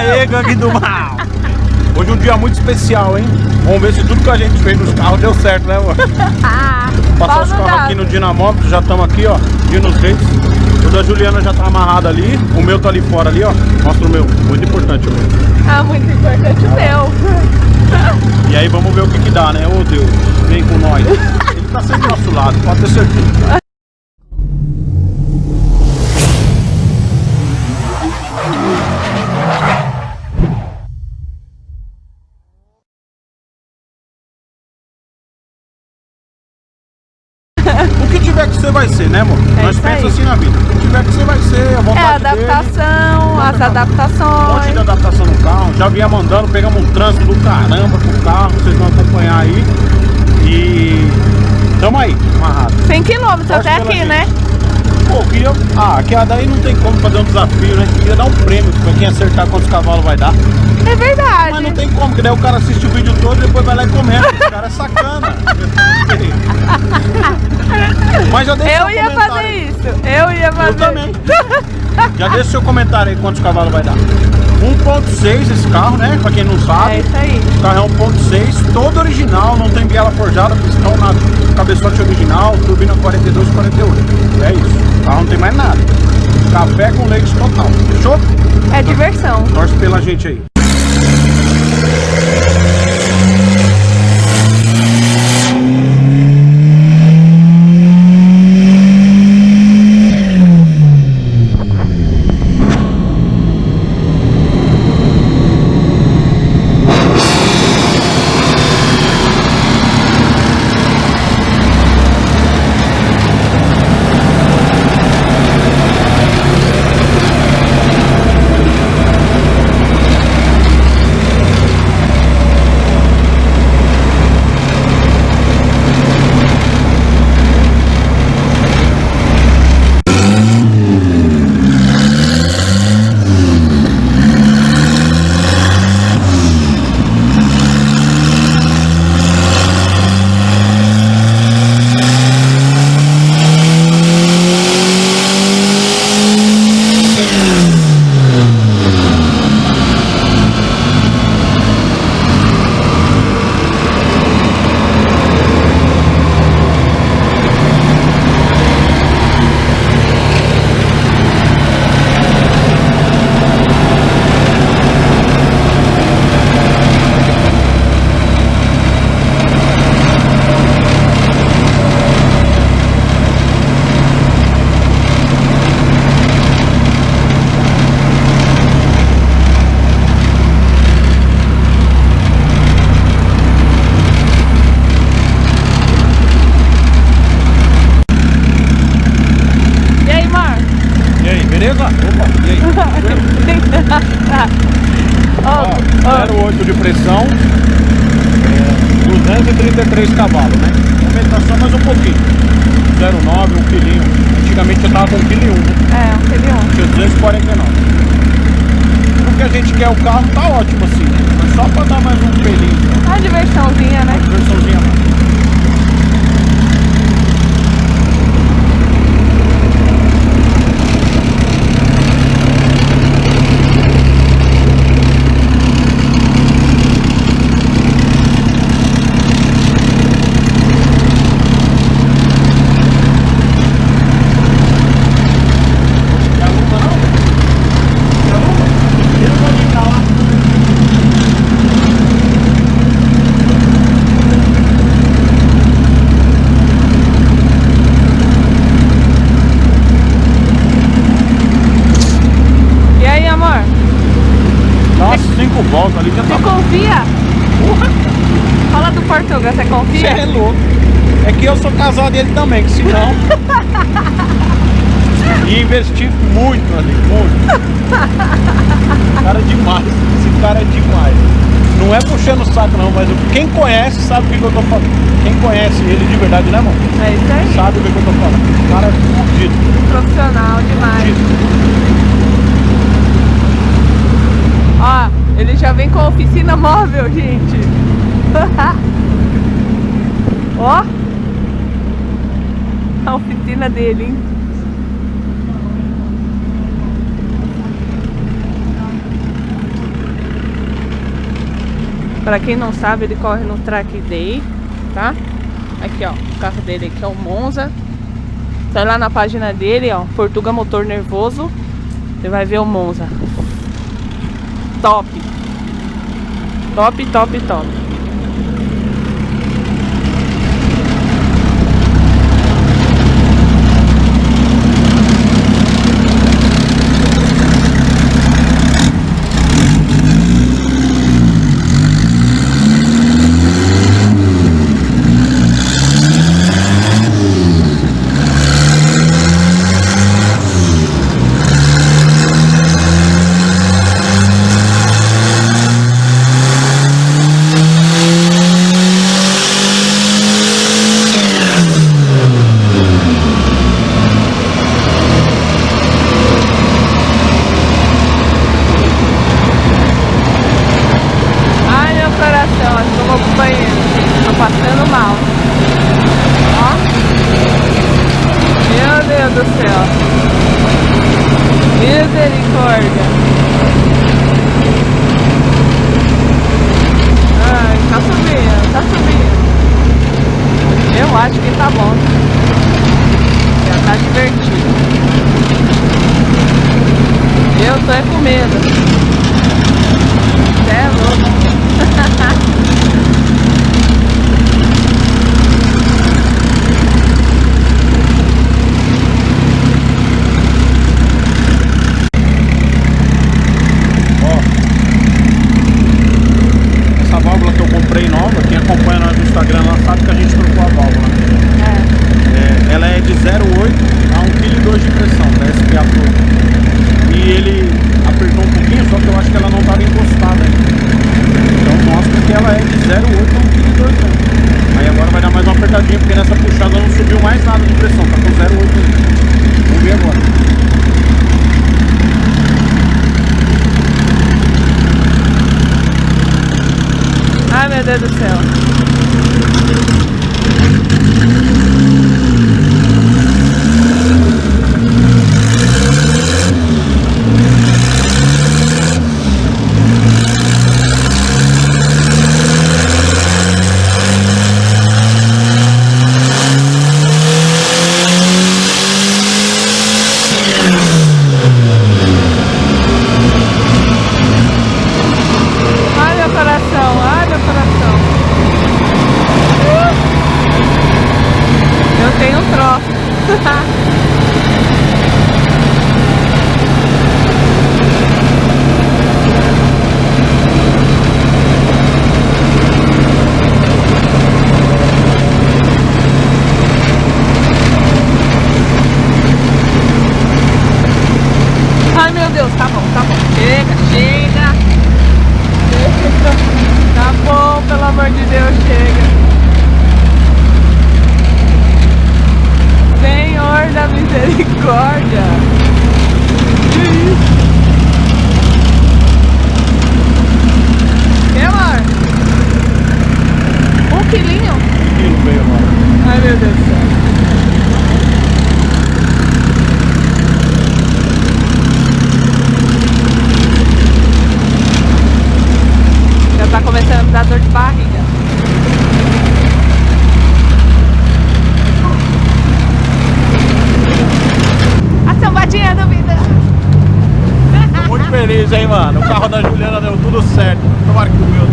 Aê, gangue do mal! Hoje é um dia muito especial, hein? Vamos ver se tudo que a gente fez nos carros deu certo, né, amor? Passar os carros aqui no Dinamópolis, já estamos aqui, ó, Dinos Reis. O da Juliana já tá amarrado ali, o meu tá ali fora ali, ó. Mostra o meu, muito importante, amor. Ah, muito importante o meu. E aí vamos ver o que que dá, né? Ô Deus, vem com nós. Ele tá sempre do nosso lado, pode ter certeza. Tiver que ser vai ser, né, amor? É Nós isso pensa aí. assim na vida. O que tiver que ser vai ser, a É vontade a dele. adaptação, as Um monte adaptações. de adaptação no carro, já vinha mandando, pegamos um trânsito do caramba pro carro, vocês vão acompanhar aí. E tamo aí, amarrado. 100 km Torce até aqui, gente. né? Pô, queria. Ah, que a daí não tem como fazer um desafio, né? Queria dar um prêmio pra quem acertar quantos cavalos vai dar. É verdade. Mas não tem como, porque daí o cara assiste o vídeo todo e depois vai lá e comenta. O cara é sacana. Eu ia fazer aí. isso. Eu ia fazer. Eu também. Já deixa seu comentário aí quantos cavalos vai dar. 1.6 esse carro, né? Pra quem não sabe. É isso aí. O carro é 1.6, todo original, não tem biela forjada, pistão na cabeçote original, turbina 42 48. É isso. O carro não tem mais nada. Café com leite total. Fechou? É diversão. Torce pela gente aí. Beleza? Opa, e aí? Ó, Ó, 0,8 de pressão, é, 233 cavalos, né? Aumentação mais um pouquinho. 0,9, um quilinho. Antigamente eu tava com 1,1 kg, né? É, um filhão. Tinha 249. O que a gente quer o carro tá ótimo assim, né? Mas só pra dar mais um pelinho, Uma diversãozinha, né? uma versãozinha a mais. Quer lupa não? Quer lupa? Ele pode ir pra lá. E aí, amor? Dá umas 5 voltas ali, já tá Você confia? Porra, Fala do Portugal, você você confia? é louco. É que eu sou casado e ele também, que senão. E investi muito ali, muito. Cara é demais, esse cara é demais. Não é puxando o saco não, mas quem conhece sabe o que, que eu tô falando. Quem conhece ele de verdade, né, irmão? É isso aí. Sabe o que, que eu tô falando. O cara é fudido, Profissional demais. fudido. Ó, ele já vem com a oficina móvel, gente. Ó. A oficina dele, hein? Pra quem não sabe, ele corre no track day, tá? Aqui, ó, o carro dele aqui é o Monza. Sai lá na página dele, ó, Portuga Motor Nervoso. Você vai ver o Monza top. Top, top, top. Quilo meio mano. Ai meu Deus do céu. Já tá começando a dar dor de barriga. A sambadinha da vida. Tô muito feliz, hein, mano. O carro da Juliana deu tudo certo. Tomara que o meu